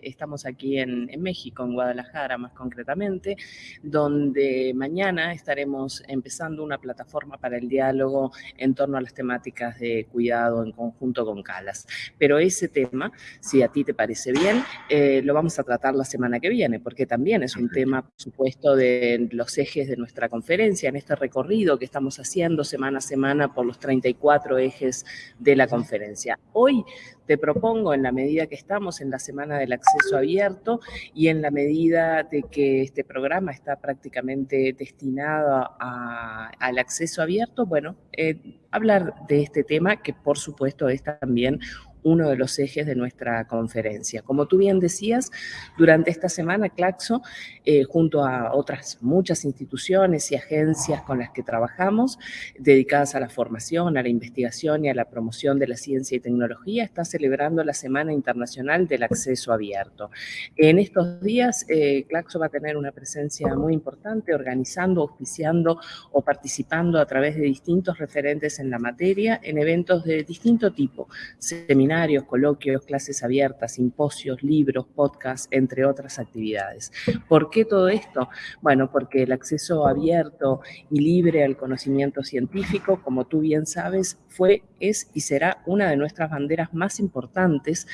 Estamos aquí en, México, en Guadalajara más concretamente, donde mañana estaremos empezando una plataforma para el diálogo en torno a las temáticas de cuidado en conjunto con Calas. Pero ese tema, si a ti te parece bien, eh, lo vamos a tratar la semana que viene, porque también es un tema, por supuesto, de los ejes de nuestra conferencia, en este recorrido que estamos haciendo semana a semana por los 34 ejes de la conferencia. Hoy te propongo, en la medida que estamos en la Semana del Acceso Abierto y en la medida de que este programa está prácticamente destinado al acceso abierto, bueno, eh, hablar de este tema que por supuesto es también uno de los ejes de nuestra conferencia. Como tú bien decías, durante esta semana Claxo, eh, junto a otras muchas instituciones y agencias con las que trabajamos, dedicadas a la formación, a la investigación y a la promoción de la ciencia y tecnología, está celebrando la Semana Internacional del Acceso Abierto. En estos días, eh, Claxo va a tener una presencia muy importante, organizando, auspiciando o participando a través de distintos referentes en la materia en eventos de distinto tipo, seminarios, coloquios, clases abiertas, simposios, libros, podcasts, entre otras actividades. ¿Por qué todo esto? Bueno, porque el acceso abierto y libre al conocimiento científico, como tú bien sabes, fue, es y será una de nuestras banderas más importantes,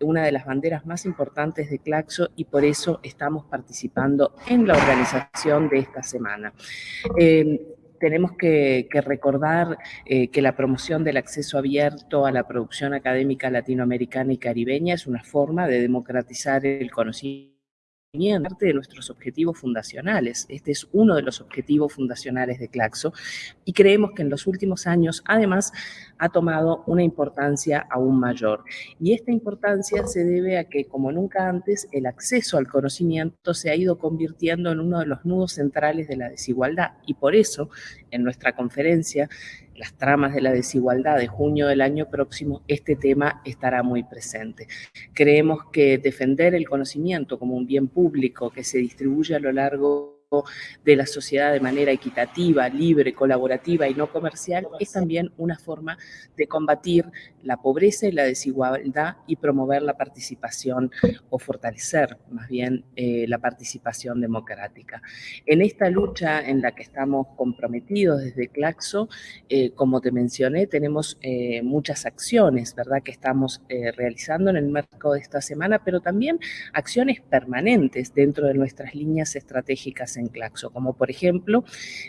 una de las banderas más importantes de Claxo y por eso estamos participando en la organización de esta semana. Eh, tenemos que, recordar eh, que la promoción del acceso abierto a la producción académica latinoamericana y caribeña es una forma de democratizar el conocimiento parte de nuestros objetivos fundacionales. Este es uno de los objetivos fundacionales de Claxo y creemos que en los últimos años, además, ha tomado una importancia aún mayor. Y esta importancia se debe a que, como nunca antes, el acceso al conocimiento se ha ido convirtiendo en uno de los nudos centrales de la desigualdad. Y por eso, en nuestra conferencia, las tramas de la desigualdad de junio del año próximo, este tema estará muy presente. Creemos que defender el conocimiento como un bien público que se distribuye a lo largo de la sociedad de manera equitativa, libre, colaborativa y no comercial, es también una forma de combatir la pobreza y la desigualdad y promover la participación o fortalecer más bien eh, la participación democrática. En esta lucha en la que estamos comprometidos desde Claxo, eh, como te mencioné, tenemos eh, muchas acciones, ¿verdad?, que estamos realizando en el marco de esta semana, pero también acciones permanentes dentro de nuestras líneas estratégicas en Claxo, como por ejemplo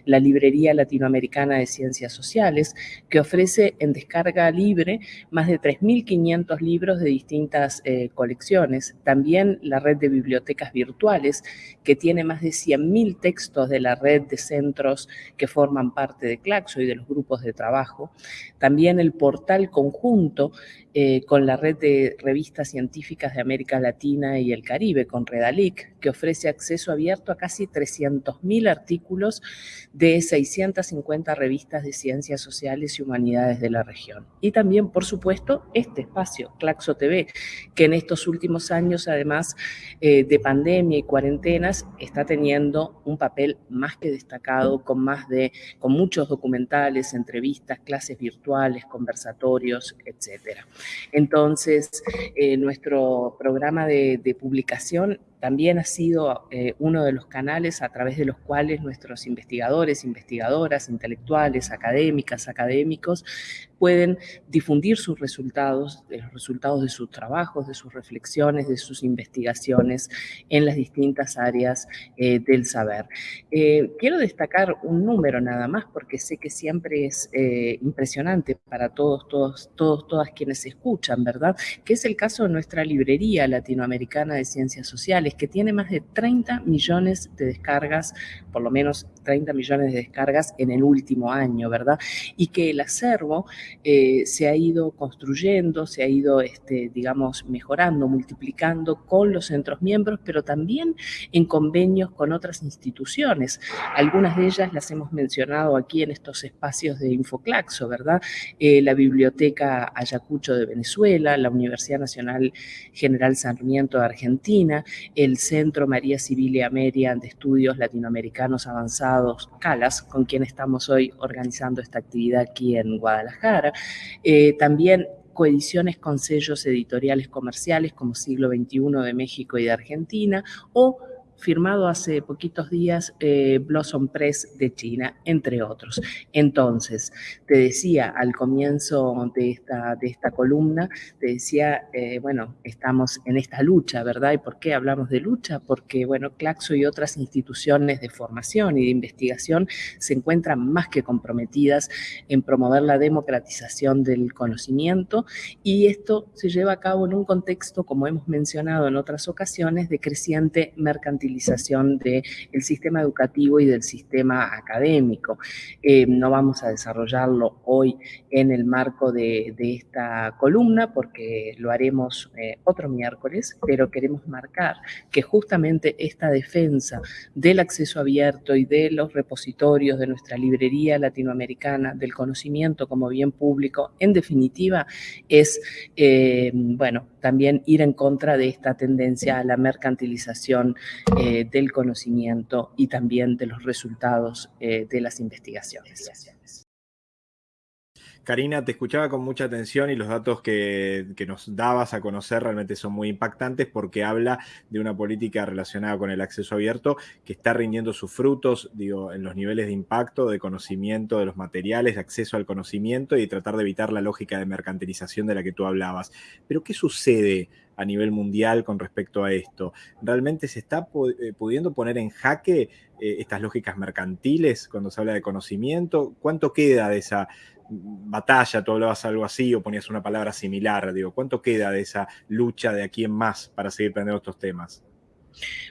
la Librería Latinoamericana de Ciencias Sociales, que ofrece en descarga libre más de 3.500 libros de distintas eh, colecciones. También la red de bibliotecas virtuales, que tiene más de 100.000 textos de la red de centros que forman parte de Claxo y de los grupos de trabajo. También el portal conjunto eh, con la red de revistas científicas de América Latina y el Caribe, con Redalic, que ofrece acceso abierto a casi 300.000 artículos de 650 revistas de ciencias sociales y humanidades de la región. Y también, por supuesto, este espacio, Claxo TV, que en estos últimos años, además eh, de pandemia y cuarentenas, está teniendo un papel más que destacado, con, más de, con muchos documentales, entrevistas, clases virtuales, conversatorios, etcétera. Entonces, eh, nuestro programa de, de publicación también ha sido eh, uno de los canales a través de los cuales nuestros investigadores, investigadoras, intelectuales, académicas, académicos, pueden difundir sus resultados, los resultados de sus trabajos, de sus reflexiones, de sus investigaciones en las distintas áreas eh, del saber. Eh, quiero destacar un número nada más, porque sé que siempre es impresionante para todos, todos, todos, todas quienes escuchan, ¿verdad? Que es el caso de nuestra librería latinoamericana de ciencias sociales, que tiene más de 30 millones de descargas, por lo menos 30 millones de descargas en el último año, ¿verdad? Y que el acervo eh, se ha ido construyendo, se ha ido, este, digamos, mejorando, multiplicando con los centros miembros, pero también en convenios con otras instituciones. Algunas de ellas las hemos mencionado aquí en estos espacios de Infoclaxo, ¿verdad? Eh, la Biblioteca Ayacucho de Venezuela, la Universidad Nacional General Sarmiento de Argentina, el Centro María Civilia Ameria de Estudios Latinoamericanos Avanzados, CALAS, con quien estamos hoy organizando esta actividad aquí en Guadalajara. Eh, también coediciones con sellos editoriales comerciales como Siglo XXI de México y de Argentina, o firmado hace poquitos días eh, Blossom Press de China, entre otros. Entonces, te decía al comienzo de esta, de esta columna, te decía, eh, bueno, estamos en esta lucha, ¿verdad? ¿Y por qué hablamos de lucha? Porque, bueno, Claxo y otras instituciones de formación y de investigación se encuentran más que comprometidas en promover la democratización del conocimiento y esto se lleva a cabo en un contexto, como hemos mencionado en otras ocasiones, de creciente mercantilización del sistema educativo y del sistema académico. Eh, no vamos a desarrollarlo hoy en el marco de, esta columna porque lo haremos eh, otro miércoles, pero queremos marcar que justamente esta defensa del acceso abierto y de los repositorios de nuestra librería latinoamericana del conocimiento como bien público, en definitiva, es, eh, bueno, también ir en contra de esta tendencia a la mercantilización eh, del conocimiento y también de los resultados eh, de las investigaciones. Karina, te escuchaba con mucha atención y los datos que, nos dabas a conocer realmente son muy impactantes porque habla de una política relacionada con el acceso abierto que está rindiendo sus frutos, digo, en los niveles de impacto, de conocimiento de los materiales, de acceso al conocimiento y tratar de evitar la lógica de mercantilización de la que tú hablabas. Pero, ¿qué sucede a nivel mundial con respecto a esto? ¿Realmente se está eh, pudiendo poner en jaque eh, estas lógicas mercantiles cuando se habla de conocimiento? ¿Cuánto queda de esa batalla, tú hablabas algo así o ponías una palabra similar, digo, ¿cuánto queda de esa lucha de aquí en más para seguir aprendiendo estos temas?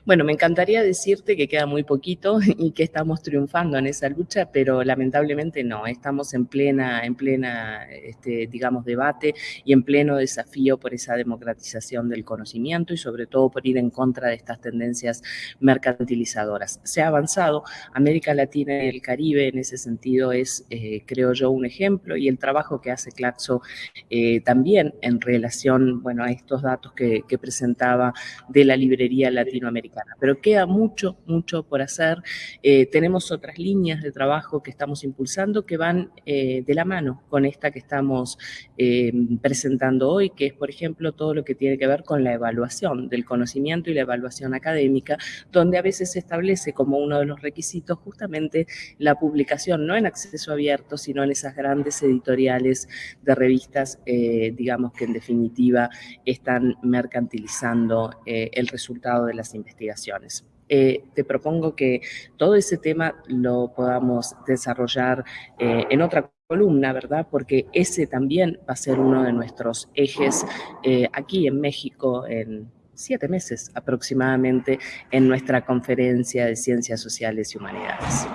Bueno, me encantaría decirte que queda muy poquito y que estamos triunfando en esa lucha, pero lamentablemente no. Estamos en plena, en plena, este, digamos, debate y en pleno desafío por esa democratización del conocimiento y sobre todo por ir en contra de estas tendencias mercantilizadoras. Se ha avanzado. América Latina y el Caribe en ese sentido es, eh, creo yo, un ejemplo y el trabajo que hace Claxo eh, también en relación, bueno, a estos datos que, que presentaba de la librería latina latinoamericana. Pero queda mucho, mucho por hacer. Eh, tenemos otras líneas de trabajo que estamos impulsando que van eh, de la mano con esta que estamos eh, presentando hoy, que es, por ejemplo, todo lo que tiene que ver con la evaluación del conocimiento y la evaluación académica, donde a veces se establece como uno de los requisitos justamente la publicación, no en acceso abierto, sino en esas grandes editoriales de revistas, digamos que en definitiva están mercantilizando el resultado de la investigaciones. Eh, te propongo que todo ese tema lo podamos desarrollar eh, en otra columna, ¿verdad? Porque ese también va a ser uno de nuestros ejes eh, aquí en México en siete meses aproximadamente en nuestra conferencia de Ciencias Sociales y Humanidades.